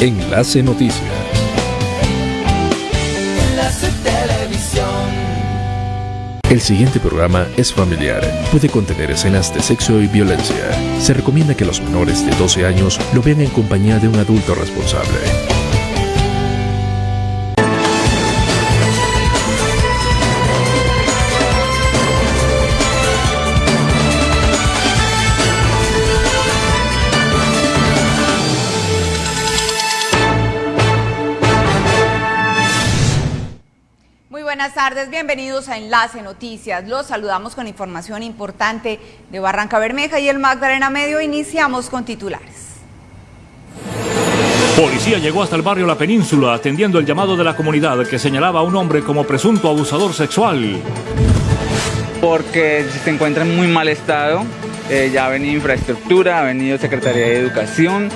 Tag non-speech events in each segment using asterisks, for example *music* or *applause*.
Enlace Noticias. Enlace Televisión. El siguiente programa es familiar. Puede contener escenas de sexo y violencia. Se recomienda que los menores de 12 años lo vean en compañía de un adulto responsable. Tardes, bienvenidos a Enlace Noticias. Los saludamos con información importante de Barranca Bermeja y el Magdalena Medio. Iniciamos con titulares. Policía llegó hasta el barrio La Península atendiendo el llamado de la comunidad que señalaba a un hombre como presunto abusador sexual. porque se encuentra en muy mal estado. Eh, ya ha venido infraestructura, ha venido Secretaría de Educación,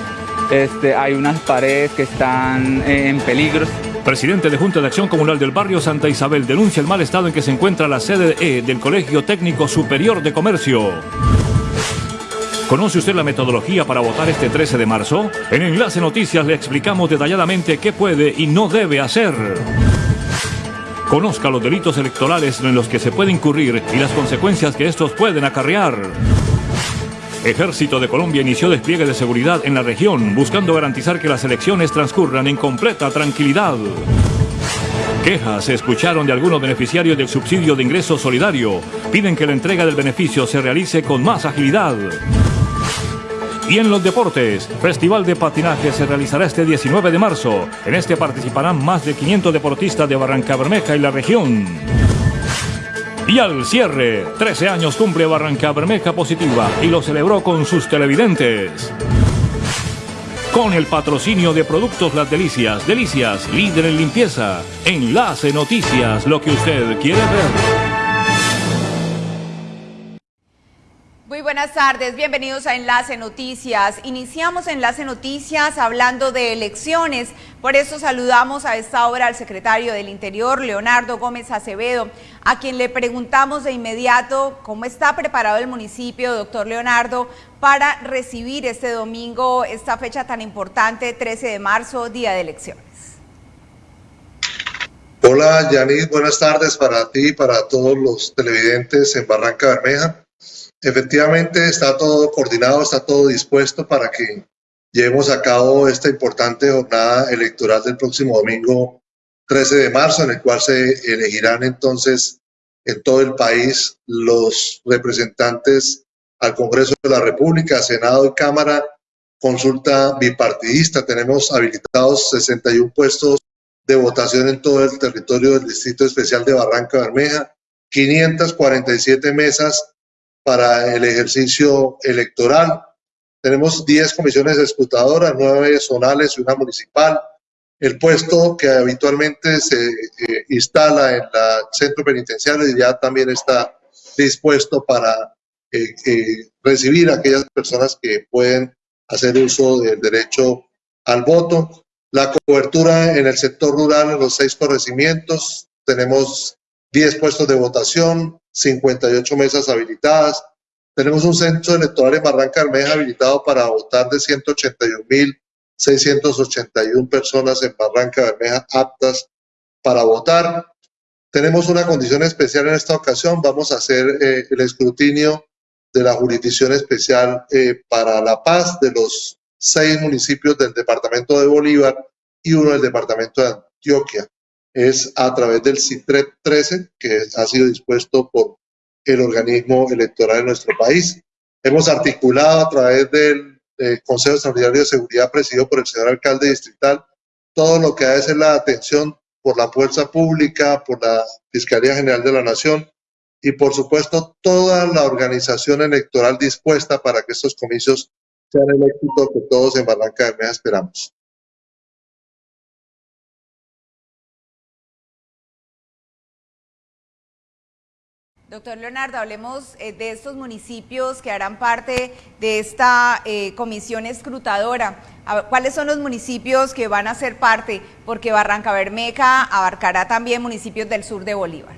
este, hay unas paredes que están eh, en peligro. Presidente de Junta de Acción Comunal del barrio Santa Isabel denuncia el mal estado en que se encuentra la sede E del Colegio Técnico Superior de Comercio. ¿Conoce usted la metodología para votar este 13 de marzo? En Enlace Noticias le explicamos detalladamente qué puede y no debe hacer. Conozca los delitos electorales en los que se puede incurrir y las consecuencias que estos pueden acarrear. Ejército de Colombia inició despliegue de seguridad en la región, buscando garantizar que las elecciones transcurran en completa tranquilidad. Quejas se escucharon de algunos beneficiarios del subsidio de ingreso solidario. Piden que la entrega del beneficio se realice con más agilidad. Y en los deportes, Festival de Patinaje se realizará este 19 de marzo. En este participarán más de 500 deportistas de Barranca Bermeja y la región. Y al cierre, 13 años cumple Barranca Bermeja Positiva y lo celebró con sus televidentes. Con el patrocinio de Productos Las Delicias, Delicias, líder en limpieza. Enlace Noticias, lo que usted quiere ver. Muy buenas tardes, bienvenidos a Enlace Noticias. Iniciamos Enlace Noticias hablando de elecciones, por eso saludamos a esta hora al secretario del Interior, Leonardo Gómez Acevedo, a quien le preguntamos de inmediato cómo está preparado el municipio, doctor Leonardo, para recibir este domingo esta fecha tan importante, 13 de marzo, día de elecciones. Hola, Yanis, buenas tardes para ti y para todos los televidentes en Barranca Bermeja. Efectivamente, está todo coordinado, está todo dispuesto para que llevemos a cabo esta importante jornada electoral del próximo domingo 13 de marzo, en el cual se elegirán entonces en todo el país los representantes al Congreso de la República, Senado y Cámara, consulta bipartidista. Tenemos habilitados 61 puestos de votación en todo el territorio del Distrito Especial de Barranca Bermeja, 547 mesas para el ejercicio electoral. Tenemos 10 comisiones escrutadoras, 9 zonales y una municipal. El puesto que habitualmente se eh, instala en el centro penitenciario ya también está dispuesto para eh, eh, recibir a aquellas personas que pueden hacer uso del derecho al voto. La cobertura en el sector rural en los seis corregimientos. Tenemos 10 puestos de votación, 58 mesas habilitadas. Tenemos un centro electoral en Barranca Bermeja habilitado para votar de 181.681 personas en Barranca Bermeja aptas para votar. Tenemos una condición especial en esta ocasión. Vamos a hacer eh, el escrutinio de la jurisdicción especial eh, para La Paz de los seis municipios del departamento de Bolívar y uno del departamento de Antioquia es a través del CITREP 13, que ha sido dispuesto por el organismo electoral de nuestro país. Hemos articulado a través del Consejo Extraordinario de Seguridad presidido por el señor alcalde distrital todo lo que ha de ser la atención por la fuerza pública, por la Fiscalía General de la Nación y por supuesto toda la organización electoral dispuesta para que estos comicios sean el éxito que todos en Barranca Bermeja esperamos. Doctor Leonardo, hablemos eh, de estos municipios que harán parte de esta eh, comisión escrutadora. ¿Cuáles son los municipios que van a ser parte? Porque Barranca Bermeja abarcará también municipios del sur de Bolívar.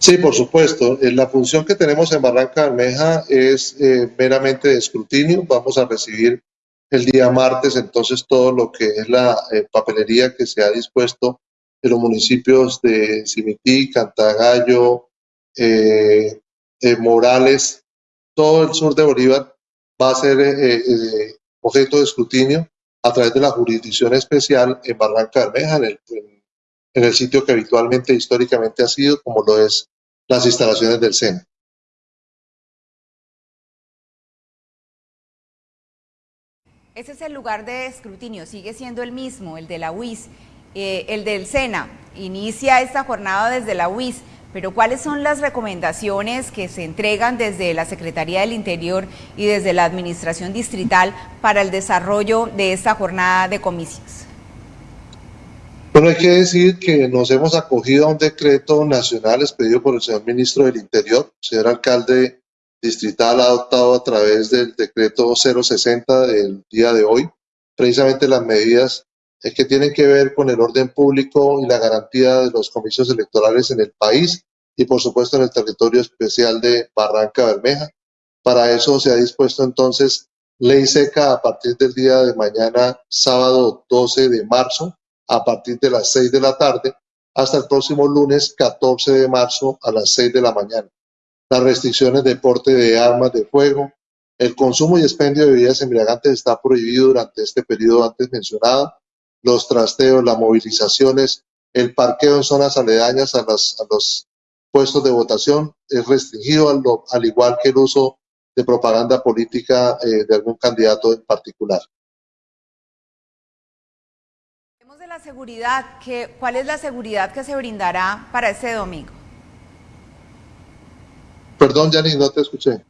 Sí, por supuesto. Eh, La función que tenemos en Barranca Bermeja es meramente de escrutinio. Vamos a recibir el día martes entonces todo lo que es la eh, papelería que se ha dispuesto en los municipios de Cimití, Cantagallo, eh, eh, Morales, todo el sur de Bolívar va a ser objeto de escrutinio a través de la jurisdicción especial en Barranca Bermeja, en el, en el sitio que habitualmente históricamente ha sido, como lo es las instalaciones del SENA. Ese es el lugar de escrutinio, sigue siendo el mismo, el de la UIS, eh, el del SENA. Inicia esta jornada desde la UIS, pero ¿cuáles son las recomendaciones que se entregan desde la Secretaría del Interior y desde la Administración Distrital para el desarrollo de esta jornada de comicios? Bueno, hay que decir que nos hemos acogido a un decreto nacional expedido por el señor ministro del Interior, señor alcalde distrital adoptado a través del decreto 060 del día de hoy, precisamente las medidas que tienen que ver con el orden público y la garantía de los comicios electorales en el país y por supuesto en el territorio especial de Barranca Bermeja. Para eso se ha dispuesto entonces ley seca a partir del día de mañana, sábado 12 de marzo, a partir de las 6 de la tarde, hasta el próximo lunes 14 de marzo a las 6 de la mañana las restricciones de porte de armas de fuego, el consumo y expendio de bebidas embriagantes está prohibido durante este periodo antes mencionado, los trasteos, las movilizaciones, el parqueo en zonas aledañas a, los puestos de votación es restringido, al, igual que el uso de propaganda política eh, de algún candidato en particular. de la seguridad, ¿cuál es la seguridad que se brindará para este domingo? Perdón, Yanis, no te escuché.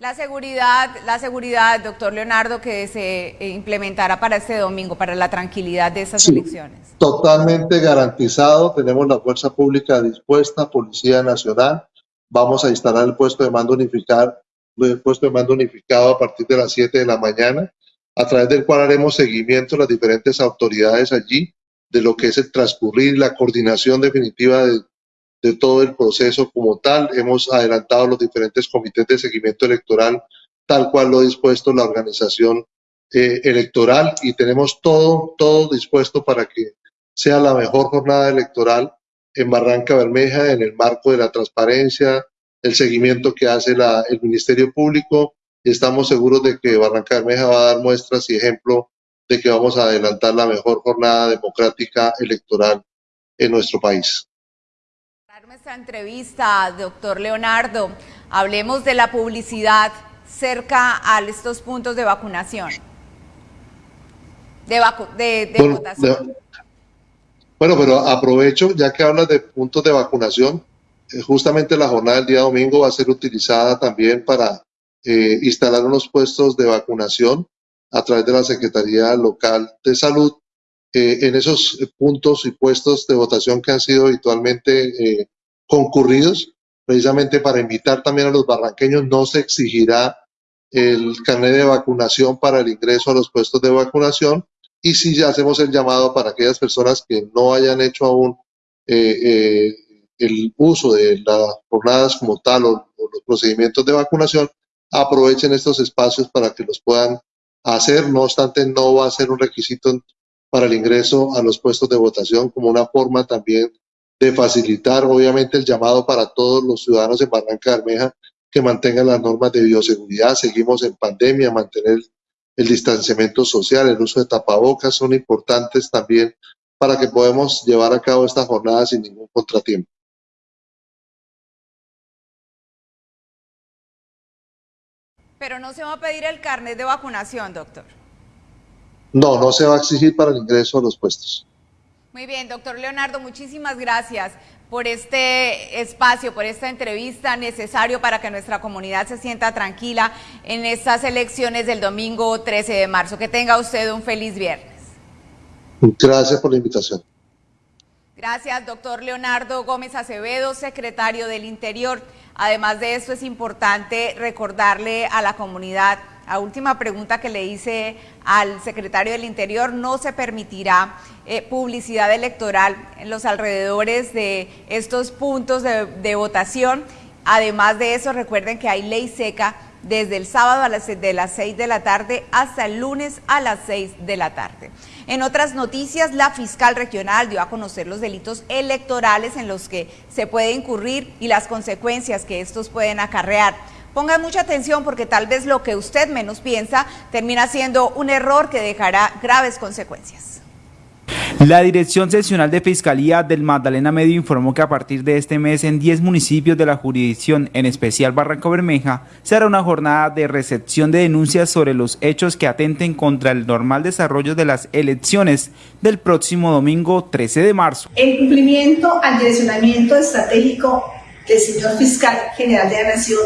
La seguridad, la seguridad, doctor Leonardo, que se eh, implementará para este domingo, para la tranquilidad de estas elecciones. Totalmente garantizado. Tenemos la fuerza pública dispuesta, Policía Nacional. Vamos a instalar el puesto de mando unificado, el puesto de mando unificado a partir de las 7 de la mañana, a través del cual haremos seguimiento a las diferentes autoridades allí de lo que es el transcurrir, la coordinación definitiva de, todo el proceso como tal. Hemos adelantado los diferentes comités de seguimiento electoral, tal cual lo ha dispuesto la organización eh, electoral y tenemos todo, todo dispuesto para que sea la mejor jornada electoral en Barranca Bermeja en el marco de la transparencia, el seguimiento que hace el Ministerio Público y estamos seguros de que Barranca Bermeja va a dar muestras y ejemplo de que vamos a adelantar la mejor jornada democrática electoral en nuestro país. Nuestra entrevista, doctor Leonardo, hablemos de la publicidad cerca a estos puntos de vacunación, de, bueno, votación. bueno, pero aprovecho, ya que hablas de puntos de vacunación, eh, justamente la jornada del día domingo va a ser utilizada también para eh, instalar unos puestos de vacunación a través de la Secretaría Local de Salud. Eh, en esos puntos y puestos de votación que han sido habitualmente eh, concurridos, precisamente para invitar también a los barranqueños, no se exigirá el carnet de vacunación para el ingreso a los puestos de vacunación. Y si ya hacemos el llamado para aquellas personas que no hayan hecho aún eh, el uso de las jornadas como tal o los procedimientos de vacunación, aprovechen estos espacios para que los puedan hacer, no obstante no va a ser un requisito para el ingreso a los puestos de votación como una forma también de facilitar obviamente el llamado para todos los ciudadanos en Barranca Bermeja que mantengan las normas de bioseguridad, seguimos en pandemia, mantener el distanciamiento social, el uso de tapabocas son importantes también para que podamos llevar a cabo esta jornada sin ningún contratiempo. Pero no se va a pedir el carnet de vacunación, doctor. No, no se va a exigir para el ingreso a los puestos. Muy bien, doctor Leonardo, muchísimas gracias por este espacio, por esta entrevista necesario para que nuestra comunidad se sienta tranquila en estas elecciones del domingo 13 de marzo. Que tenga usted un feliz viernes. Gracias por la invitación. Gracias, doctor Leonardo Gómez Acevedo, secretario del Interior. Además de esto, es importante recordarle a la comunidad, a última pregunta que le hice al secretario del Interior, no se permitirá eh, publicidad electoral en los alrededores de estos puntos de, de votación. Además de eso, recuerden que hay ley seca desde el sábado a las, de las 6 de la tarde hasta el lunes a las 6 de la tarde. En otras noticias, la fiscal regional dio a conocer los delitos electorales en los que se puede incurrir y las consecuencias que estos pueden acarrear. Ponga mucha atención porque tal vez lo que usted menos piensa termina siendo un error que dejará graves consecuencias. La Dirección Seccional de Fiscalía del Magdalena Medio informó que a partir de este mes en 10 municipios de la jurisdicción, en especial Barranco Bermeja, se hará una jornada de recepción de denuncias sobre los hechos que atenten contra el normal desarrollo de las elecciones del próximo domingo 13 de marzo. En cumplimiento al direccionamiento estratégico del señor Fiscal General de la Nación,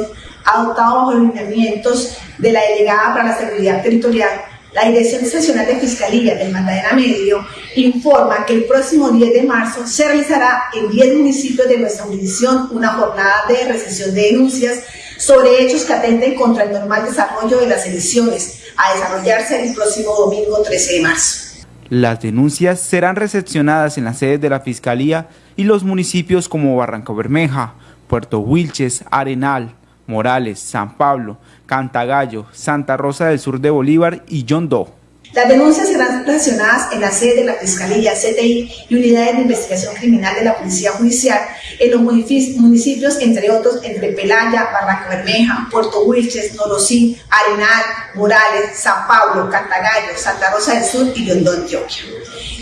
adoptado bajo los lineamientos de la Delegada para la Seguridad Territorial, la Dirección Seccional de Fiscalía del Magdalena Medio informa que el próximo 10 de marzo se realizará en 10 municipios de nuestra jurisdicción una jornada de recepción de denuncias sobre hechos que atenten contra el normal desarrollo de las elecciones a desarrollarse el próximo domingo 13 de marzo. Las denuncias serán recepcionadas en las sedes de la Fiscalía y los municipios como Barranco Bermeja, Puerto Wilches, Arenal, Morales, San Pablo, Cantagallo, Santa Rosa del Sur de Bolívar y John Doe. Las denuncias serán relacionadas en la sede de la Fiscalía, CTI y unidades de investigación criminal de la Policía Judicial en los municipios, entre otros, entre Pelaya, Barranca Bermeja, Puerto Wilches, Norosí, Arenal, Morales, San Pablo, Cantagallo, Santa Rosa del Sur y Yondó, Antioquia.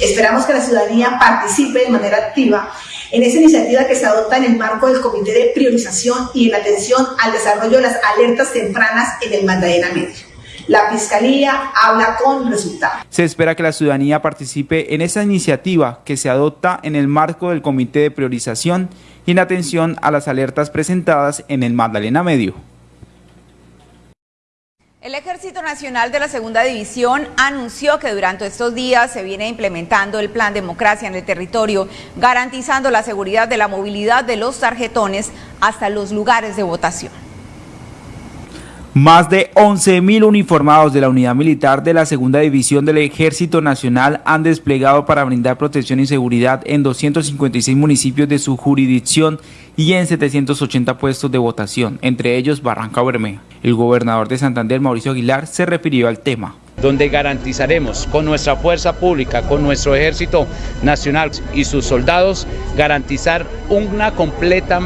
Esperamos que la ciudadanía participe de manera activa en esa iniciativa que se adopta en el marco del Comité de Priorización y en atención al desarrollo de las alertas tempranas en el Magdalena Medio. La Fiscalía habla con resultados. Se espera que la ciudadanía participe en esa iniciativa que se adopta en el marco del Comité de Priorización y en atención a las alertas presentadas en el Magdalena Medio. El Ejército Nacional de la Segunda División anunció que durante estos días se viene implementando el Plan Democracia en el territorio, garantizando la seguridad de la movilidad de los tarjetones hasta los lugares de votación. Más de 11.000 uniformados de la Unidad Militar de la Segunda División del Ejército Nacional han desplegado para brindar protección y seguridad en 256 municipios de su jurisdicción y en 780 puestos de votación, entre ellos Barranca Bermeja. El gobernador de Santander, Mauricio Aguilar, se refirió al tema donde garantizaremos con nuestra fuerza pública, con nuestro ejército nacional y sus soldados, garantizar una completa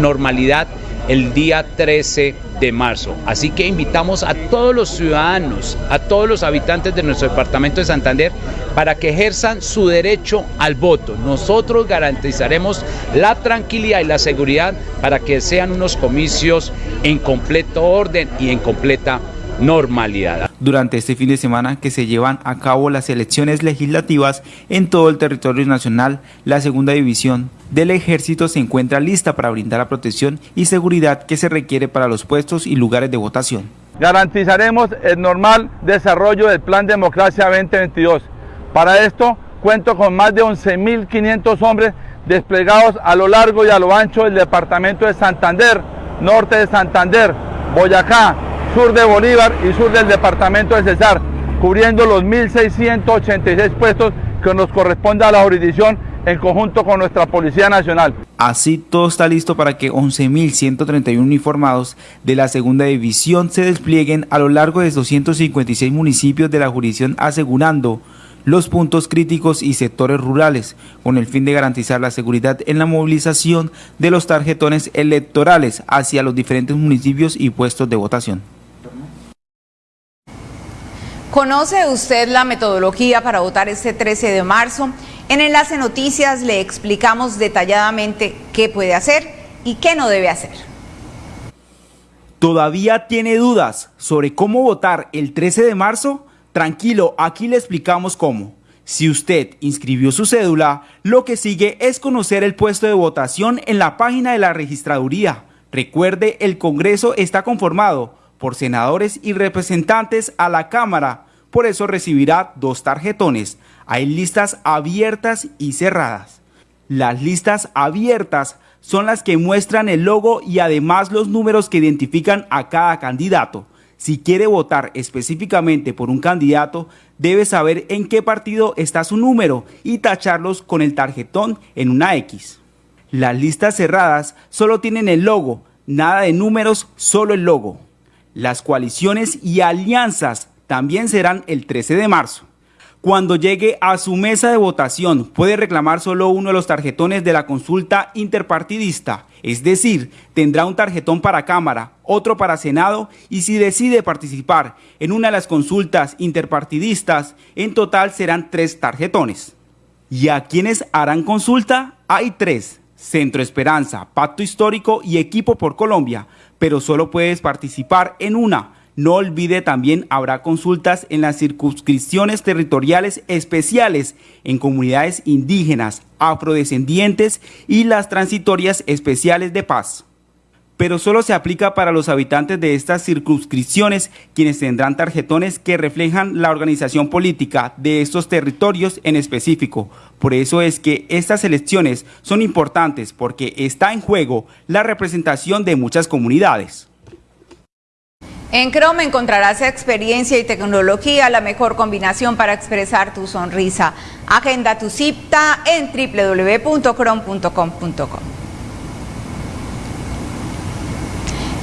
normalidad el día 13 de marzo. Así que invitamos a todos los ciudadanos, a todos los habitantes de nuestro departamento de Santander para que ejerzan su derecho al voto. Nosotros garantizaremos la tranquilidad y la seguridad para que sean unos comicios en completo orden y en completa normalidad. Durante este fin de semana que se llevan a cabo las elecciones legislativas en todo el territorio nacional, la segunda división del ejército se encuentra lista para brindar la protección y seguridad que se requiere para los puestos y lugares de votación. Garantizaremos el normal desarrollo del Plan Democracia 2022. Para esto cuento con más de 11.500 hombres desplegados a lo largo y a lo ancho del departamento de Santander, norte de Santander, Boyacá, sur de Bolívar y sur del departamento de Cesar, cubriendo los 1.686 puestos que nos corresponde a la jurisdicción en conjunto con nuestra Policía Nacional. Así todo está listo para que 11.131 uniformados de la segunda división se desplieguen a lo largo de 256 municipios de la jurisdicción asegurando los puntos críticos y sectores rurales, con el fin de garantizar la seguridad en la movilización de los tarjetones electorales hacia los diferentes municipios y puestos de votación. ¿Conoce usted la metodología para votar este 13 de marzo? En Enlace Noticias le explicamos detalladamente qué puede hacer y qué no debe hacer. ¿Todavía tiene dudas sobre cómo votar el 13 de marzo? Tranquilo, aquí le explicamos cómo. Si usted inscribió su cédula, lo que sigue es conocer el puesto de votación en la página de la registraduría. Recuerde, el Congreso está conformado por senadores y representantes a la Cámara, por eso recibirá dos tarjetones. Hay listas abiertas y cerradas. Las listas abiertas son las que muestran el logo y además los números que identifican a cada candidato. Si quiere votar específicamente por un candidato, debe saber en qué partido está su número y tacharlos con el tarjetón en una X. Las listas cerradas solo tienen el logo, nada de números, solo el logo. Las coaliciones y alianzas también serán el 13 de marzo. Cuando llegue a su mesa de votación, puede reclamar solo uno de los tarjetones de la consulta interpartidista, es decir, tendrá un tarjetón para Cámara, otro para Senado y si decide participar en una de las consultas interpartidistas, en total serán tres tarjetones. ¿Y a quienes harán consulta? Hay tres, Centro Esperanza, Pacto Histórico y Equipo por Colombia, pero solo puedes participar en una no olvide también habrá consultas en las circunscripciones territoriales especiales en comunidades indígenas, afrodescendientes y las transitorias especiales de paz. Pero solo se aplica para los habitantes de estas circunscripciones, quienes tendrán tarjetones que reflejan la organización política de estos territorios en específico. Por eso es que estas elecciones son importantes porque está en juego la representación de muchas comunidades. En Chrome encontrarás experiencia y tecnología, la mejor combinación para expresar tu sonrisa. Agenda tu cita en www.chrome.com.co.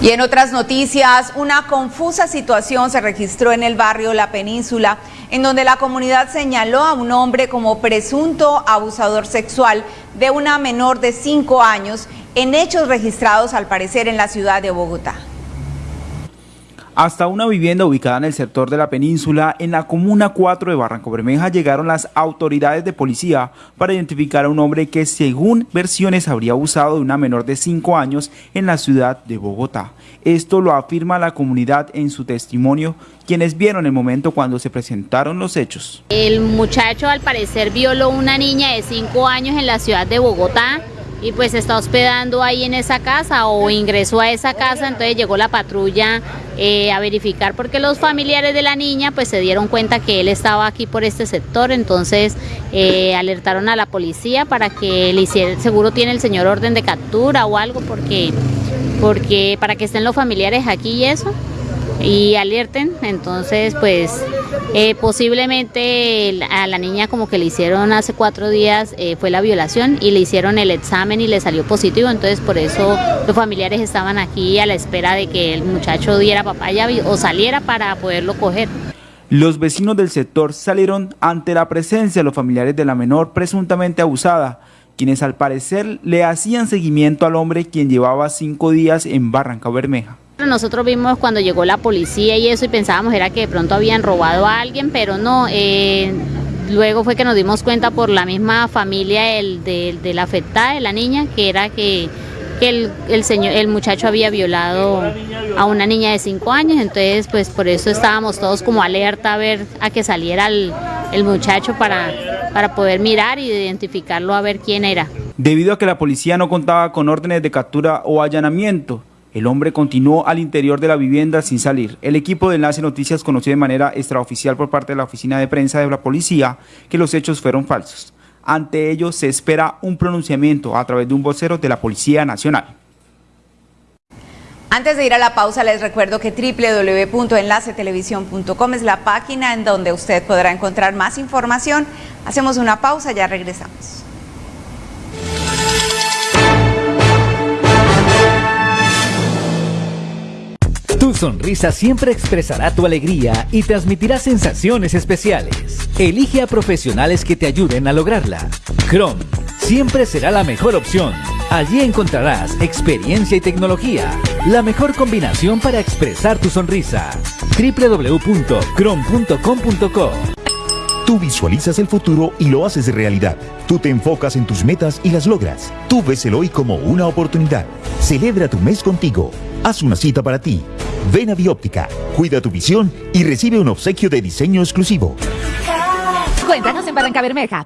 Y en otras noticias, una confusa situación se registró en el barrio La Península, en donde la comunidad señaló a un hombre como presunto abusador sexual de una menor de 5 años en hechos registrados al parecer en la ciudad de Bogotá. Hasta una vivienda ubicada en el sector de la península, en la comuna 4 de Barranco Bermeja, llegaron las autoridades de policía para identificar a un hombre que, según versiones, habría abusado de una menor de 5 años en la ciudad de Bogotá. Esto lo afirma la comunidad en su testimonio, quienes vieron el momento cuando se presentaron los hechos. El muchacho al parecer violó una niña de 5 años en la ciudad de Bogotá y pues está hospedando ahí en esa casa o ingresó a esa casa, entonces llegó la patrulla eh, a verificar porque los familiares de la niña pues se dieron cuenta que él estaba aquí por este sector, entonces eh, alertaron a la policía para que le hiciera, seguro tiene el señor orden de captura o algo porque, porque para que estén los familiares aquí y eso y alerten, entonces pues eh, posiblemente a la niña como que le hicieron hace cuatro días eh, fue la violación y le hicieron el examen y le salió positivo, entonces por eso los familiares estaban aquí a la espera de que el muchacho diera papaya o saliera para poderlo coger. Los vecinos del sector salieron ante la presencia de los familiares de la menor presuntamente abusada, quienes al parecer le hacían seguimiento al hombre quien llevaba cinco días en Barranca Bermeja. Nosotros vimos cuando llegó la policía y eso y pensábamos era que de pronto habían robado a alguien, pero no. Eh, luego fue que nos dimos cuenta por la misma familia el, de, la afectada, de la niña, que era que, el, señor, el muchacho había violado a una niña de 5 años, entonces pues por eso estábamos todos como alerta a ver a que saliera el, el muchacho para, para poder mirar y identificarlo a ver quién era. Debido a que la policía no contaba con órdenes de captura o allanamiento, el hombre continuó al interior de la vivienda sin salir. El equipo de Enlace Noticias conoció de manera extraoficial por parte de la oficina de prensa de la policía que los hechos fueron falsos. Ante ello se espera un pronunciamiento a través de un vocero de la Policía Nacional. Antes de ir a la pausa, les recuerdo que www.enlacetelevisión.com es la página en donde usted podrá encontrar más información. Hacemos una pausa, ya regresamos. Tu sonrisa siempre expresará tu alegría y transmitirá sensaciones especiales. Elige a profesionales que te ayuden a lograrla. Chrome siempre será la mejor opción. Allí encontrarás experiencia y tecnología, la mejor combinación para expresar tu sonrisa. www.chrome.com.co Tú visualizas el futuro y lo haces realidad. Tú te enfocas en tus metas y las logras. Tú ves el hoy como una oportunidad. Celebra tu mes contigo. Haz una cita para ti. Ven a Bióptica, cuida tu visión y recibe un obsequio de diseño exclusivo. Cuéntanos en Barranca Bermeja.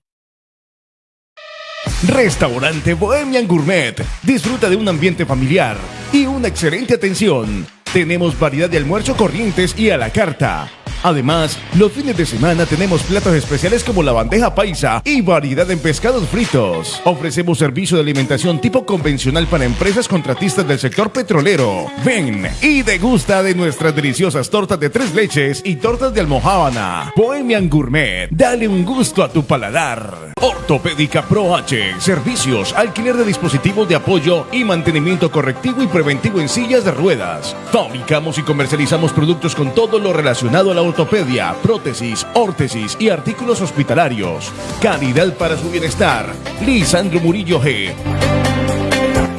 Restaurante Bohemian Gourmet. Disfruta de un ambiente familiar y una excelente atención. Tenemos variedad de almuerzo corrientes y a la carta Además, los fines de semana tenemos platos especiales como la bandeja paisa y variedad en pescados fritos. Ofrecemos servicio de alimentación tipo convencional para empresas contratistas del sector petrolero. Ven y degusta de nuestras deliciosas tortas de tres leches y tortas de almohábana. Bohemian Gourmet, dale un gusto a tu paladar. Ortopédica Pro H, servicios, alquiler de dispositivos de apoyo y mantenimiento correctivo y preventivo en sillas de ruedas. Fabricamos y comercializamos productos con todo lo relacionado a la ortopedia, prótesis, órtesis y artículos hospitalarios. Calidad para su bienestar. Lisandro Murillo G.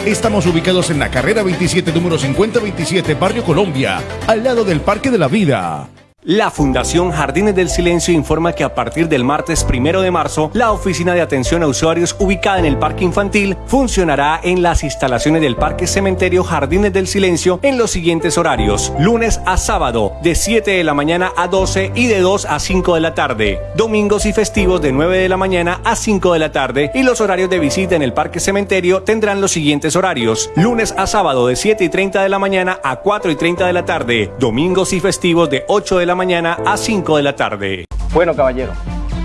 Estamos ubicados en la carrera 27, número 5027, Barrio Colombia, al lado del Parque de la Vida. La Fundación Jardines del Silencio informa que a partir del martes primero de marzo, la oficina de atención a usuarios ubicada en el Parque Infantil funcionará en las instalaciones del Parque Cementerio Jardines del Silencio en los siguientes horarios: lunes a sábado, de 7 de la mañana a 12 y de 2 a 5 de la tarde, domingos y festivos de 9 de la mañana a 5 de la tarde, y los horarios de visita en el Parque Cementerio tendrán los siguientes horarios: lunes a sábado, de 7 y 30 de la mañana a 4 y 30 de la tarde, domingos y festivos de 8 de la mañana a 5 de la tarde. Bueno, caballero,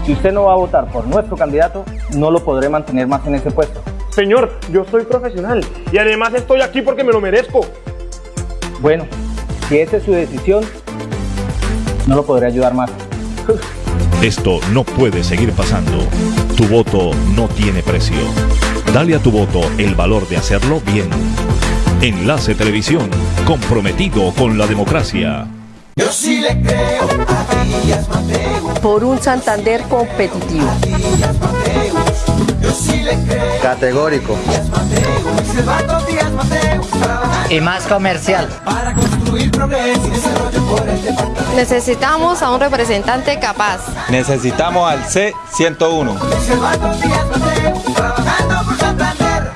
si usted no va a votar por nuestro candidato, no lo podré mantener más en ese puesto. Señor, yo soy profesional y además estoy aquí porque me lo merezco. Bueno, si esa es su decisión, no lo podré ayudar más. *laughs* Esto no puede seguir pasando. Tu voto no tiene precio. Dale a tu voto el valor de hacerlo bien. Enlace Televisión, comprometido con la democracia. Yo sí le creo a Díaz Mateus. Por un Santander competitivo. Díaz Mateus. Yo sí le creo. Categórico. Díaz Mateus. Silvano Díaz Mateus. Y más comercial. Para construir progreso y desarrollo por el departamento. Necesitamos a un representante capaz. Necesitamos al C101. Silvano Díaz Mateus. Trabajando por Santander.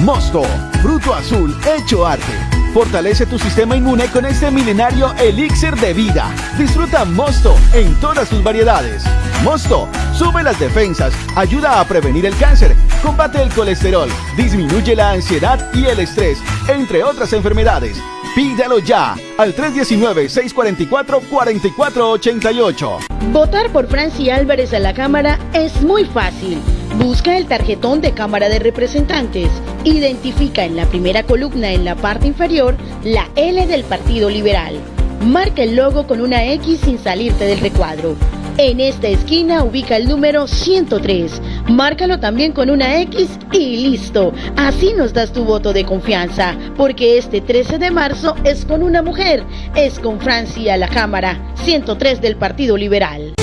Mosto, fruto azul hecho arte. Fortalece tu sistema inmune con este milenario elixir de vida. Disfruta Mosto en todas sus variedades. Mosto sube las defensas, ayuda a prevenir el cáncer, combate el colesterol, disminuye la ansiedad y el estrés, entre otras enfermedades. Pídalo ya al 319-644-4488. Votar por Franci Álvarez a la Cámara es muy fácil. Busca el tarjetón de Cámara de Representantes. Identifica en la primera columna en la parte inferior la L del Partido Liberal. Marca el logo con una X sin salirte del recuadro. En esta esquina ubica el número 103. Márcalo también con una X y listo. Así nos das tu voto de confianza, porque este 13 de marzo es con una mujer, es con Francia la Cámara, 103 del Partido Liberal.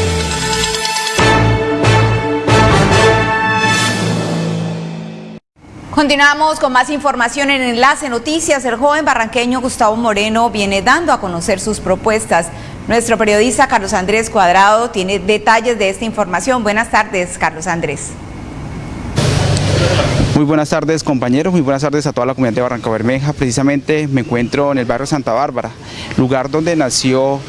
Continuamos con más información en Enlace Noticias. El joven barranqueño Gustavo Moreno viene dando a conocer sus propuestas. Nuestro periodista Carlos Andrés Cuadrado tiene detalles de esta información. Buenas tardes, Carlos Andrés. Muy buenas tardes compañeros, muy buenas tardes a toda la comunidad de Barranca Bermeja. Precisamente me encuentro en el barrio Santa Bárbara, lugar donde nació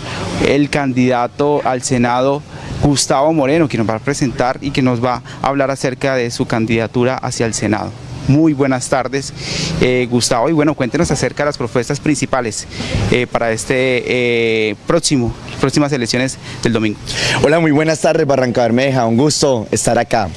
el candidato al Senado Gustavo Moreno, quien nos va a presentar y que nos va a hablar acerca de su candidatura hacia el Senado. Muy buenas tardes, eh, Gustavo. Y bueno, cuéntenos acerca de las propuestas principales eh, para este eh, próximo, próximas elecciones del domingo. Hola, muy buenas tardes, Barranca Bermeja. Un gusto estar acá,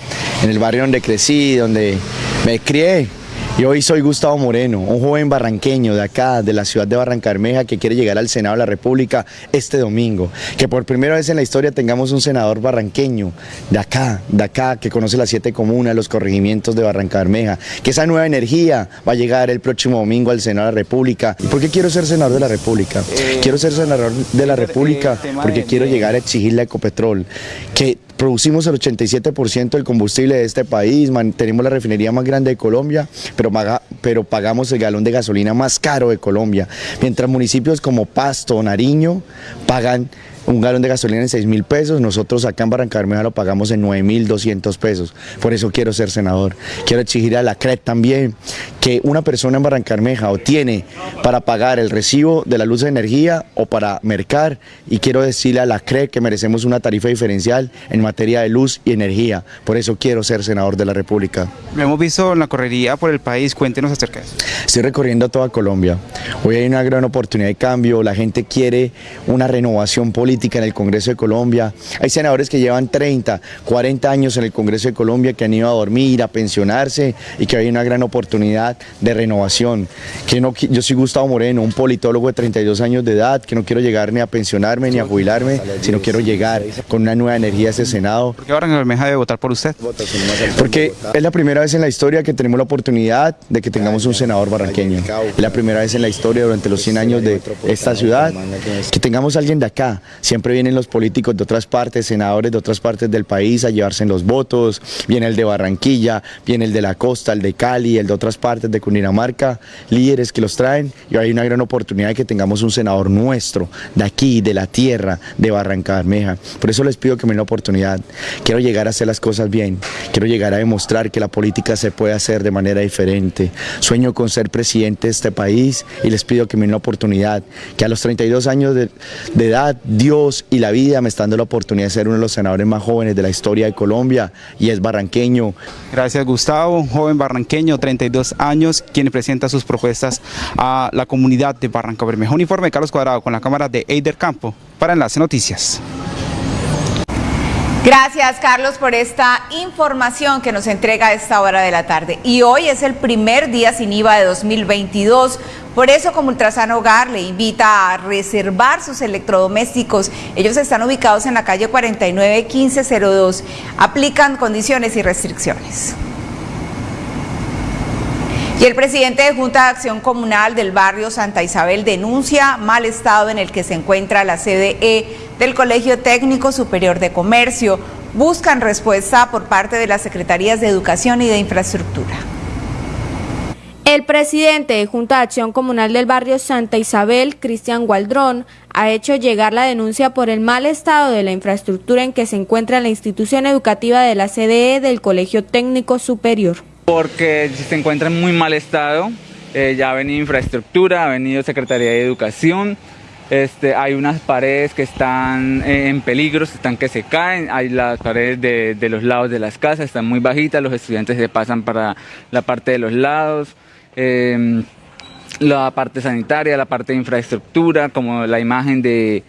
en el barrio donde crecí, donde me crié. Y hoy soy Gustavo Moreno, un joven barranqueño de acá, de la ciudad de Barranca Bermeja, que quiere llegar al Senado de la República este domingo. Que por primera vez en la historia tengamos un senador barranqueño, de acá, de acá, que conoce las siete comunas, los corregimientos de Barranca Bermeja. Que esa nueva energía va a llegar el próximo domingo al Senado de la República. ¿Por qué quiero ser senador de la República? Quiero ser senador de la República porque quiero llegar a exigirle a Ecopetrol que producimos el 87% del combustible de este país, tenemos la refinería más grande de Colombia, pero, pero pagamos el galón de gasolina más caro de Colombia, mientras municipios como Pasto Nariño pagan un galón de gasolina en 6 mil pesos, nosotros acá en Barranca Bermeja lo pagamos en 9 mil 200 pesos. Por eso quiero ser senador. Quiero exigir a la CRET también que una persona en Barranca Bermeja o tiene para pagar el recibo de la luz de energía o para mercar y quiero decirle a la CRET que merecemos una tarifa diferencial en materia de luz y energía. Por eso quiero ser senador de la República. Lo hemos visto en la correría por el país, cuéntenos acerca de eso. Estoy recorriendo toda Colombia. Hoy hay una gran oportunidad de cambio, la gente quiere una renovación política en el Congreso de Colombia. Hay senadores que llevan 30, 40 años en el Congreso de Colombia que han ido a dormir, a pensionarse y que hay una gran oportunidad de renovación. Que no, yo soy Gustavo Moreno, un politólogo de 32 años de edad, que no quiero llegar ni a pensionarme ni a jubilarme, sino quiero llegar con una nueva energía a ese Senado. ¿Por qué Barranca Bermeja debe votar por usted? Porque es la primera vez en la historia que tenemos la oportunidad de que tengamos un senador barranqueño. Es la primera vez en la historia durante los 100 años de esta ciudad que tengamos alguien de acá. Siempre vienen los políticos de otras partes, senadores de otras partes del país a llevarse los votos. Viene el de Barranquilla, viene el de la costa, el de Cali, el de otras partes de Cundinamarca, líderes que los traen y hay una gran oportunidad de que tengamos un senador nuestro, de aquí, de la tierra, de Barranca Bermeja. Por eso les pido que me den la oportunidad. Quiero llegar a hacer las cosas bien, quiero llegar a demostrar que la política se puede hacer de manera diferente. Sueño con ser presidente de este país y les pido que me den la oportunidad, que a los 32 años de, de edad, Dios y la vida me están dando la oportunidad de ser uno de los senadores más jóvenes de la historia de Colombia y es barranqueño. Gracias Gustavo, un joven barranqueño, 32 años, quien presenta sus propuestas a la comunidad de Barranca Bermeja. Un informe de Carlos Cuadrado con la cámara de Eider Campo para Enlace Noticias. Gracias, Carlos, por esta información que nos entrega a esta hora de la tarde. Y hoy es el primer día sin IVA de 2022. Por eso, como Ultrasan Hogar le invita a reservar sus electrodomésticos. Ellos están ubicados en la calle 49 1502. Aplican condiciones y restricciones. Y el presidente de Junta de Acción Comunal del barrio Santa Isabel denuncia mal estado en el que se encuentra la CDE del Colegio Técnico Superior de Comercio. Buscan respuesta por parte de las Secretarías de Educación y de Infraestructura. El presidente de Junta de Acción Comunal del barrio Santa Isabel, Cristian Gualdrón, ha hecho llegar la denuncia por el mal estado de la infraestructura en que se encuentra la institución educativa de la CDE del Colegio Técnico Superior. Porque se encuentra en muy mal estado, eh, ya ha venido infraestructura, ha venido Secretaría de Educación, este, hay unas paredes que están eh, en peligro, están que se caen, hay las paredes de, los lados de las casas, están muy bajitas, los estudiantes se pasan para la parte de los lados, eh, la parte sanitaria, la parte de infraestructura, como la imagen de,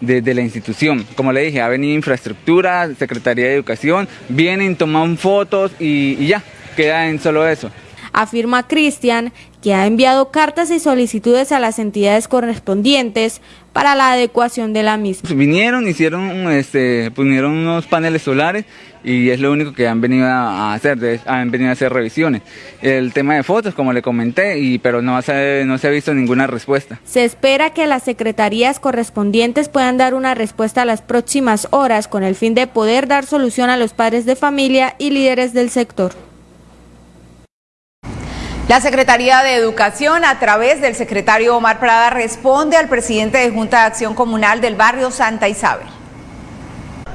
de, la institución. Como le dije, ha venido infraestructura, Secretaría de Educación, vienen, toman fotos y ya, queda en solo eso. Afirma Cristian que ha enviado cartas y solicitudes a las entidades correspondientes para la adecuación de la misma. Vinieron, hicieron, este, pusieron unos paneles solares y es lo único que han venido a hacer, han venido a hacer revisiones. El tema de fotos, como le comenté, y, pero no se, no se ha visto ninguna respuesta. Se espera que las secretarías correspondientes puedan dar una respuesta a las próximas horas con el fin de poder dar solución a los padres de familia y líderes del sector. La Secretaría de Educación, a través del secretario Omar Prada, responde al presidente de Junta de Acción Comunal del barrio Santa Isabel.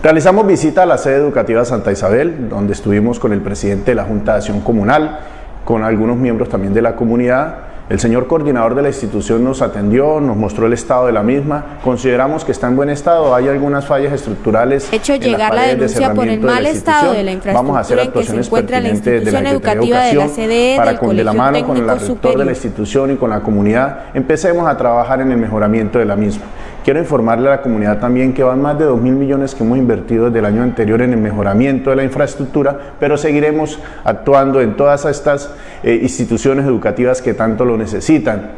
Realizamos visita a la sede educativa Santa Isabel, donde estuvimos con el presidente de la Junta de Acción Comunal, con algunos miembros también de la comunidad. El señor coordinador de la institución nos atendió, nos mostró el estado de la misma. Consideramos que está en buen estado, hay algunas fallas estructurales. Hecho en llegar la denuncia de por el mal de estado de la Vamos a hacer infraestructura en que se encuentra la pertinentes de la institución educativa de la CDE para del con de la mano con el rector de la institución y con la comunidad empecemos a trabajar en el mejoramiento de la misma. Quiero informarle a la comunidad también que van más de 2 mil millones que hemos invertido desde el año anterior en el mejoramiento de la infraestructura, pero seguiremos actuando en todas estas eh, instituciones educativas que tanto lo necesitan.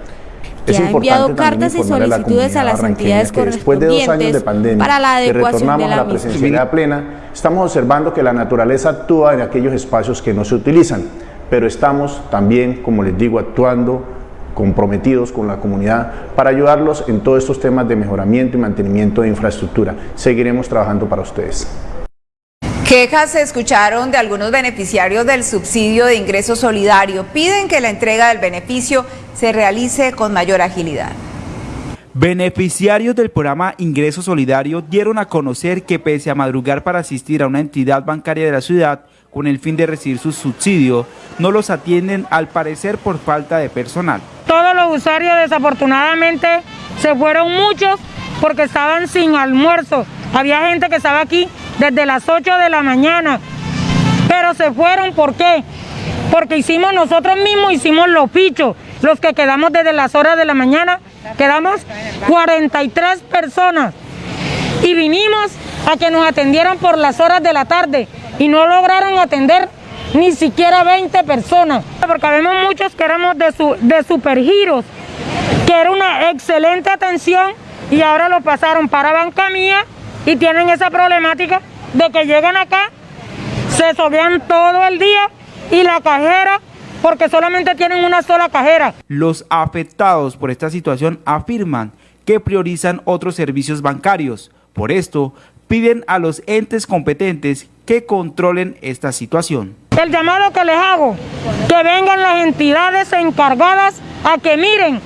que ha enviado cartas y solicitudes a las entidades que después de dos años de pandemia para la que adecuación retornamos de la a la presencialidad plena, estamos observando que la naturaleza actúa en aquellos espacios que no se utilizan, pero estamos también, como les digo, actuando comprometidos con la comunidad para ayudarlos en todos estos temas de mejoramiento y mantenimiento de infraestructura. Seguiremos trabajando para ustedes. Quejas se escucharon de algunos beneficiarios del subsidio de ingreso solidario. Piden que la entrega del beneficio se realice con mayor agilidad. Beneficiarios del programa Ingreso Solidario dieron a conocer que pese a madrugar para asistir a una entidad bancaria de la ciudad con el fin de recibir su subsidio, no los atienden al parecer por falta de personal. Todos los usuarios desafortunadamente se fueron muchos porque estaban sin almuerzo. Había gente que estaba aquí desde las 8 de la mañana, pero se fueron ¿por qué? Porque hicimos nosotros mismos, hicimos los pichos, los que quedamos desde las horas de la mañana, quedamos 43 personas y vinimos a que nos atendieran por las horas de la tarde y no lograron atender ni siquiera 20 personas, porque vemos muchos que éramos de, su, de supergiros, que era una excelente atención y ahora lo pasaron para banca mía y tienen esa problemática de que llegan acá, se sobean todo el día y la cajera, porque solamente tienen una sola cajera. Los afectados por esta situación afirman que priorizan otros servicios bancarios. Por esto, piden a los entes competentes que controlen esta situación. El llamado que les hago, que vengan las entidades encargadas a que miren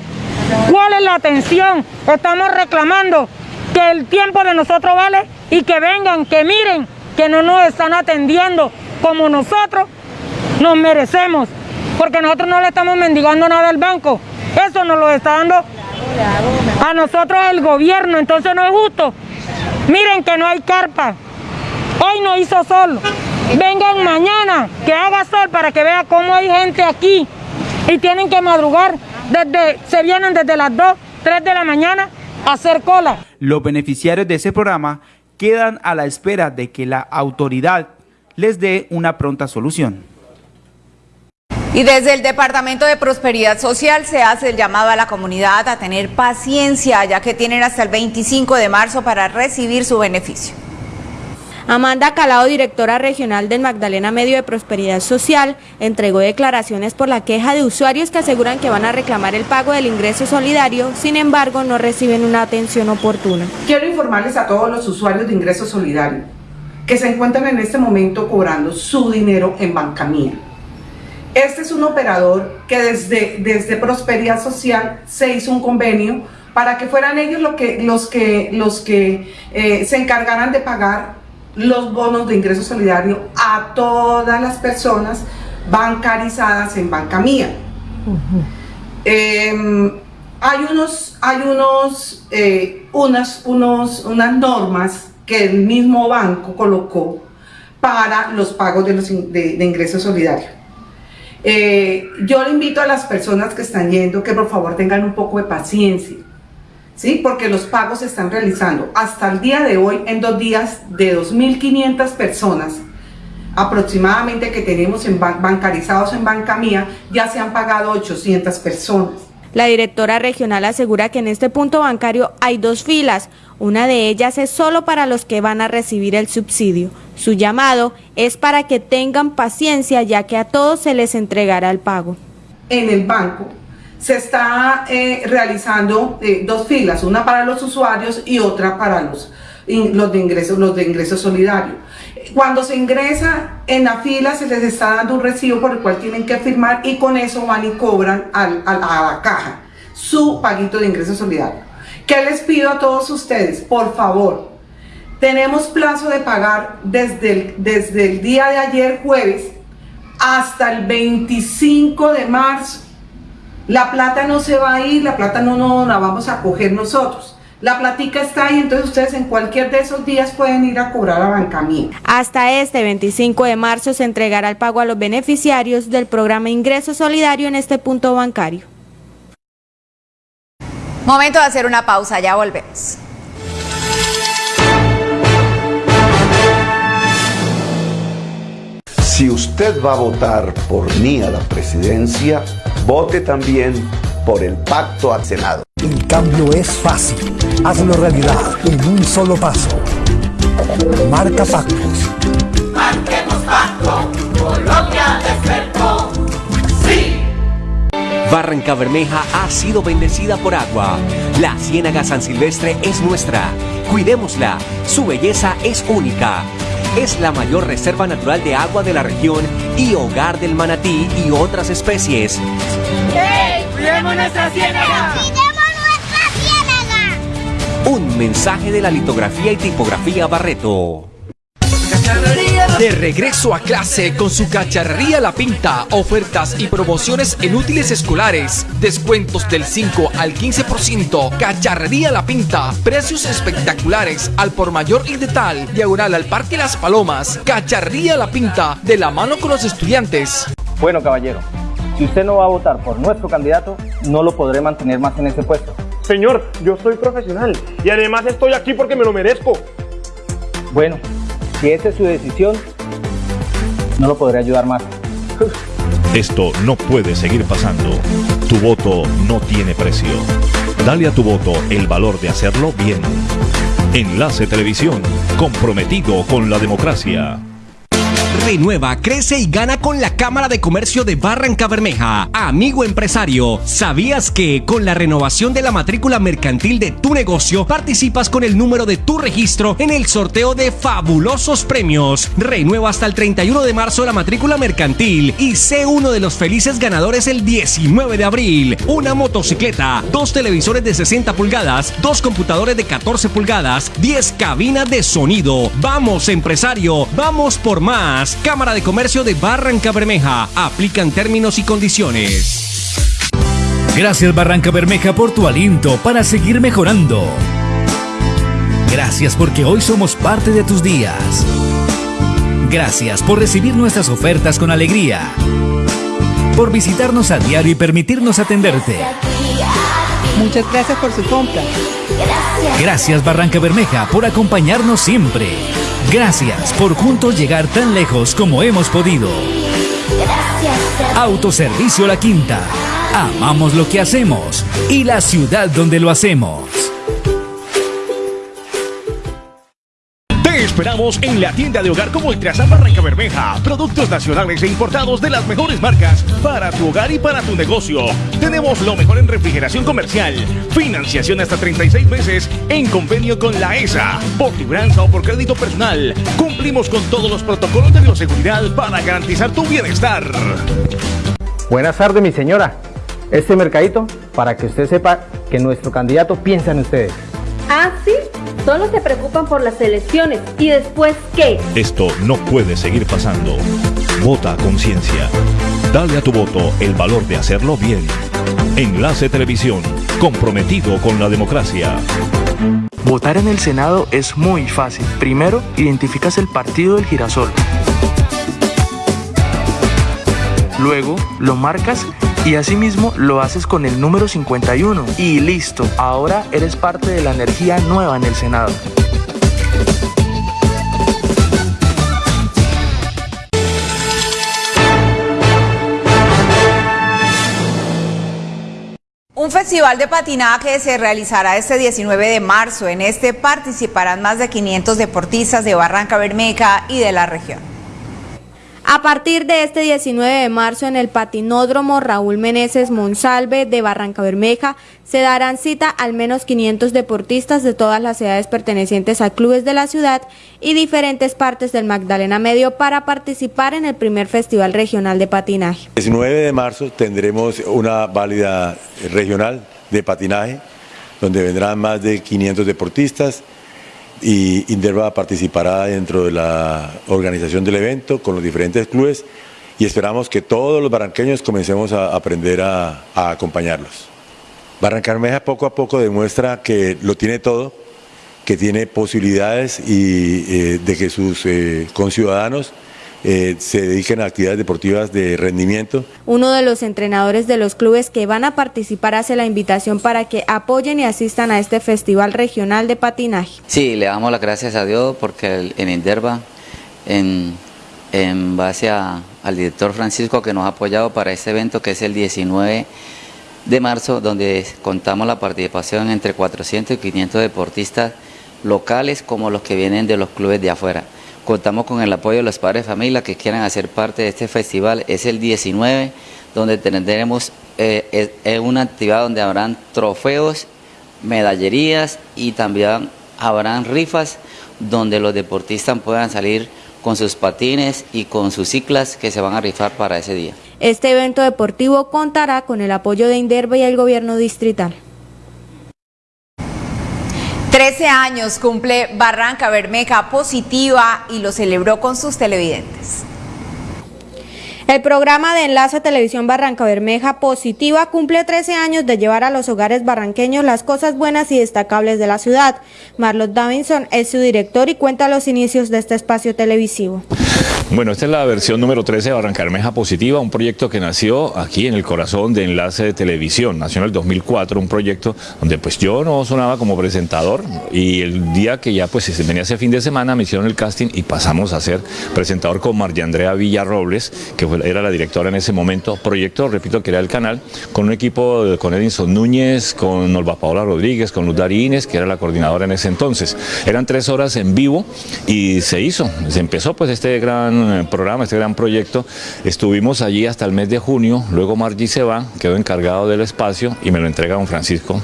cuál es la atención. Estamos reclamando que el tiempo de nosotros vale y que vengan, que miren que no nos están atendiendo como nosotros nos merecemos, porque nosotros no le estamos mendigando nada al banco, eso nos lo está dando a nosotros el gobierno, entonces no es justo. Miren que no hay carpa, hoy no hizo sol, vengan mañana que haga sol para que vea cómo hay gente aquí y tienen que madrugar, desde, se vienen desde las 2, 3 de la mañana a hacer cola. Los beneficiarios de ese programa quedan a la espera de que la autoridad les dé una pronta solución. Y desde el Departamento de Prosperidad Social se hace el llamado a la comunidad a tener paciencia, ya que tienen hasta el 25 de marzo para recibir su beneficio. Amanda Calado, directora regional del Magdalena Medio de Prosperidad Social, entregó declaraciones por la queja de usuarios que aseguran que van a reclamar el pago del ingreso solidario, sin embargo no reciben una atención oportuna. Quiero informarles a todos los usuarios de ingreso solidario que se encuentran en este momento cobrando su dinero en banca mía. Este es un operador que desde, desde Prosperidad Social se hizo un convenio para que fueran ellos lo que, los que, los que eh, se encargaran de pagar los bonos de ingreso solidario a todas las personas bancarizadas en banca mía. eh, hay unos, hay unos, eh, unas, unos, unas normas que el mismo banco colocó para los pagos de, los in- de, de ingreso solidario. Eh, yo le invito a las personas que están yendo que por favor tengan un poco de paciencia, ¿sí? Porque los pagos se están realizando hasta el día de hoy, en dos días, de 2.500 personas aproximadamente que tenemos en ban- bancarizados en banca mía, ya se han pagado 800 personas. La directora regional asegura que en este punto bancario hay dos filas, una de ellas es solo para los que van a recibir el subsidio. Su llamado es para que tengan paciencia ya que a todos se les entregará el pago. en el banco se está eh, realizando eh, dos filas, una para los usuarios y otra para los, los de ingreso, los de ingreso solidario. Cuando se ingresa en la fila se les está dando un recibo por el cual tienen que firmar y con eso van y cobran a la caja su paguito de ingreso solidario. ¿Qué les pido a todos ustedes? Por favor, tenemos plazo de pagar desde el, desde el día de ayer jueves hasta el 25 de marzo. La plata no se va a ir, la plata no, no la vamos a coger nosotros. La platica está ahí, entonces ustedes en cualquier de esos días pueden ir a cobrar a banca mía. Hasta este 25 de marzo se entregará el pago a los beneficiarios del programa Ingreso Solidario en este punto bancario. Momento de hacer una pausa, ya volvemos. Si usted va a votar por mí a la presidencia, vote también por el pacto al Senado. El cambio es fácil. Hazlo realidad en un solo paso. Marca Pactos. Marquemos pacto, Colombia despertó. Sí. Barranca Bermeja ha sido bendecida por agua. La Ciénaga San Silvestre es nuestra. Cuidémosla. Su belleza es única. Es la mayor reserva natural de agua de la región y hogar del manatí y otras especies. ¡Hey! ¡Cuidemos nuestra ciénaga! Un mensaje de la litografía y tipografía Barreto. De regreso a clase con su cacharrería La Pinta, ofertas y promociones en útiles escolares, descuentos del 5 al 15%, cacharrería La Pinta, precios espectaculares al por mayor y de tal, diagonal al Parque Las Palomas, cacharrería La Pinta, de la mano con los estudiantes. Bueno, caballero, si usted no va a votar por nuestro candidato, no lo podré mantener más en ese puesto. Señor, yo soy profesional y además estoy aquí porque me lo merezco. Bueno, si esa es su decisión, no lo podré ayudar más. Esto no puede seguir pasando. Tu voto no tiene precio. Dale a tu voto el valor de hacerlo bien. Enlace Televisión, comprometido con la democracia. Renueva, crece y gana con la Cámara de Comercio de Barranca Bermeja. Amigo empresario, ¿sabías que con la renovación de la matrícula mercantil de tu negocio participas con el número de tu registro en el sorteo de fabulosos premios? Renueva hasta el 31 de marzo la matrícula mercantil y sé uno de los felices ganadores el 19 de abril. Una motocicleta, dos televisores de 60 pulgadas, dos computadores de 14 pulgadas, 10 cabinas de sonido. Vamos empresario, vamos por más. Cámara de Comercio de Barranca Bermeja. Aplican términos y condiciones. Gracias Barranca Bermeja por tu aliento para seguir mejorando. Gracias porque hoy somos parte de tus días. Gracias por recibir nuestras ofertas con alegría. Por visitarnos a diario y permitirnos atenderte. Muchas gracias por su compra. Gracias Barranca Bermeja por acompañarnos siempre. Gracias por juntos llegar tan lejos como hemos podido. Autoservicio La Quinta. Amamos lo que hacemos y la ciudad donde lo hacemos. Esperamos en la tienda de hogar como Ultrasan Barranca Bermeja. Productos nacionales e importados de las mejores marcas para tu hogar y para tu negocio. Tenemos lo mejor en refrigeración comercial. Financiación hasta 36 meses en convenio con la ESA. Por libranza o por crédito personal. Cumplimos con todos los protocolos de bioseguridad para garantizar tu bienestar. Buenas tardes, mi señora. Este mercadito para que usted sepa que nuestro candidato piensa en ustedes. ¿Ah, sí? Solo se preocupan por las elecciones. ¿Y después qué? Esto no puede seguir pasando. Vota a conciencia. Dale a tu voto el valor de hacerlo bien. Enlace Televisión, comprometido con la democracia. Votar en el Senado es muy fácil. Primero, identificas el partido del girasol. Luego, lo marcas y asimismo lo haces con el número 51. Y listo, ahora eres parte de la energía nueva en el Senado. Un festival de patinaje se realizará este 19 de marzo. En este participarán más de 500 deportistas de Barranca Bermeja y de la región. A partir de este 19 de marzo en el patinódromo Raúl Meneses Monsalve de Barranca Bermeja se darán cita al menos 500 deportistas de todas las edades pertenecientes a clubes de la ciudad y diferentes partes del Magdalena Medio para participar en el primer Festival Regional de Patinaje. El 19 de marzo tendremos una válida regional de patinaje donde vendrán más de 500 deportistas y Inderva participará dentro de la organización del evento con los diferentes clubes y esperamos que todos los barranqueños comencemos a aprender a, a acompañarlos. Barrancarmeja poco a poco demuestra que lo tiene todo, que tiene posibilidades y, eh, de que sus eh, conciudadanos eh, se dediquen a actividades deportivas de rendimiento. Uno de los entrenadores de los clubes que van a participar hace la invitación para que apoyen y asistan a este festival regional de patinaje. Sí, le damos las gracias a Dios porque el- en Inderva, en, en base a- al director Francisco que nos ha apoyado para este evento que es el 19 de marzo, donde contamos la participación entre 400 y 500 deportistas locales como los que vienen de los clubes de afuera. Contamos con el apoyo de los padres de familia que quieran hacer parte de este festival. Es el 19, donde tendremos eh, es- una actividad donde habrán trofeos, medallerías y también habrán rifas donde los deportistas puedan salir con sus patines y con sus ciclas que se van a rifar para ese día. Este evento deportivo contará con el apoyo de Inderva y el gobierno distrital. 13 años cumple Barranca Bermeja Positiva y lo celebró con sus televidentes. El programa de Enlace Televisión Barranca Bermeja Positiva cumple 13 años de llevar a los hogares barranqueños las cosas buenas y destacables de la ciudad. Marlos Davinson es su director y cuenta los inicios de este espacio televisivo. Bueno, esta es la versión número 13 de Barranca Bermeja Positiva, un proyecto que nació aquí en el corazón de Enlace de Televisión. Nació en el 2004, un proyecto donde pues yo no sonaba como presentador y el día que ya pues se venía ese fin de semana me hicieron el casting y pasamos a ser presentador con María Andrea Villarrobles, que era la directora en ese momento. Proyecto, repito, que era el canal, con un equipo con Edinson Núñez, con Olva Paola Rodríguez, con Luz Darines, que era la coordinadora en ese entonces. Eran tres horas en vivo y se hizo, se empezó pues este gran eh, programa, este gran proyecto. Estuvimos allí hasta el mes de junio, luego Margie se va, quedó encargado del espacio y me lo entrega don Francisco,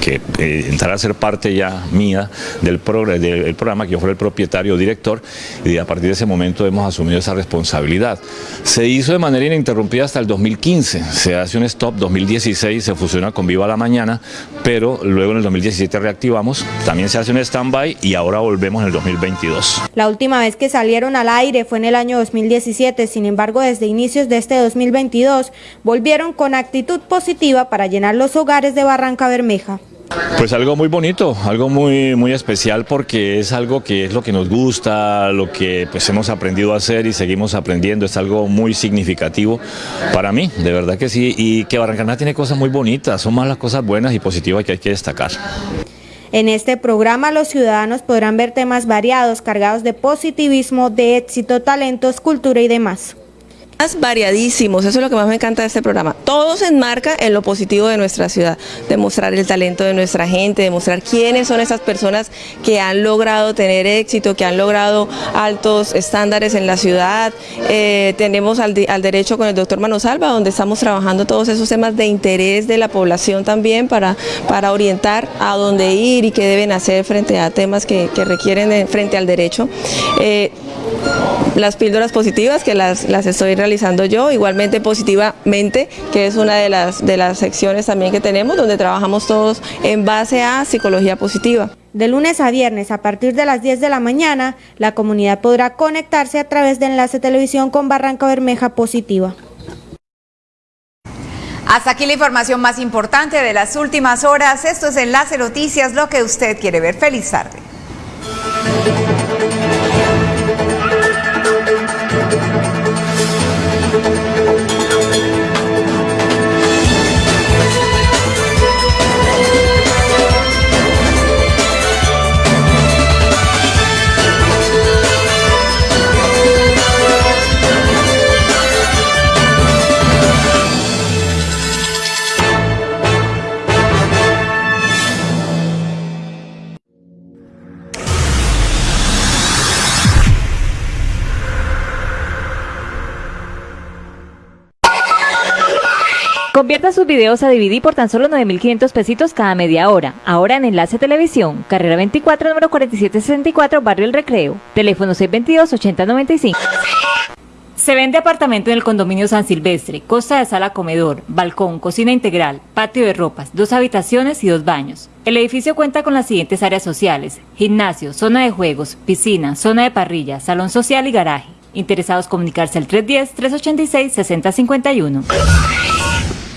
que, que eh, entrara a ser parte ya mía del, progr del programa, que yo fuera el propietario, director, y a partir de ese momento hemos asumido esa responsabilidad. Se hizo de manera ininterrumpida hasta el 2015, se hace un stop, 2016 se fusiona con Viva la Mañana, pero luego en el 2017 reactivamos, también se hace un stand-by y ahora volvemos en el 2022. La última vez que salieron al aire fue en el año 2017, sin embargo desde inicios de este 2022 volvieron con actitud positiva para llenar los hogares de Barranca Bermeja. Pues algo muy bonito, algo muy, muy especial porque es algo que es lo que nos gusta, lo que pues hemos aprendido a hacer y seguimos aprendiendo, es algo muy significativo para mí, de verdad que sí, y que Barrancaná tiene cosas muy bonitas, son más las cosas buenas y positivas que hay que destacar. En este programa los ciudadanos podrán ver temas variados, cargados de positivismo, de éxito, talentos, cultura y demás variadísimos, eso es lo que más me encanta de este programa. Todo se enmarca en lo positivo de nuestra ciudad, demostrar el talento de nuestra gente, demostrar quiénes son esas personas que han logrado tener éxito, que han logrado altos estándares en la ciudad. Eh, tenemos al, al, derecho con el doctor Manosalva, donde estamos trabajando todos esos temas de interés de la población también para, para orientar a dónde ir y qué deben hacer frente a temas que, requieren frente al derecho. Eh, las píldoras positivas que las, las estoy realizando yo, igualmente positivamente, que es una de las, de las secciones también que tenemos, donde trabajamos todos en base a psicología positiva. De lunes a viernes a partir de las 10 de la mañana, la comunidad podrá conectarse a través de Enlace Televisión con Barranca Bermeja Positiva. Hasta aquí la información más importante de las últimas horas. Esto es Enlace Noticias, lo que usted quiere ver. Feliz tarde. Convierta sus videos a DVD por tan solo 9.500 pesitos cada media hora. Ahora en Enlace Televisión, carrera 24, número 4764, Barrio El Recreo. Teléfono 622-8095. Se vende apartamento en el condominio San Silvestre, costa de sala comedor, balcón, cocina integral, patio de ropas, dos habitaciones y dos baños. El edificio cuenta con las siguientes áreas sociales, gimnasio, zona de juegos, piscina, zona de parrilla, salón social y garaje. Interesados comunicarse al 310-386-6051.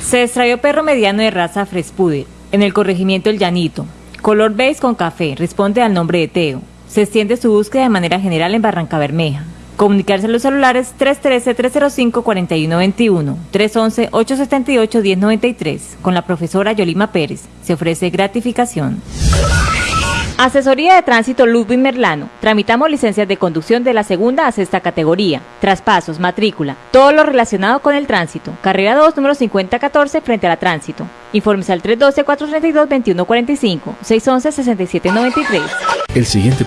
Se extravió perro mediano de raza Frespuder, en el corregimiento El Llanito. Color beige con café, responde al nombre de Teo. Se extiende su búsqueda de manera general en Barranca Bermeja. Comunicarse a los celulares 313-305-4121, 311-878-1093. Con la profesora Yolima Pérez. Se ofrece gratificación. Asesoría de Tránsito Ludwig Merlano. Tramitamos licencias de conducción de la segunda a sexta categoría. Traspasos, matrícula, todo lo relacionado con el tránsito. Carrera 2, número 5014, frente a la tránsito. Informes al 312-432-2145, 611-6793. El siguiente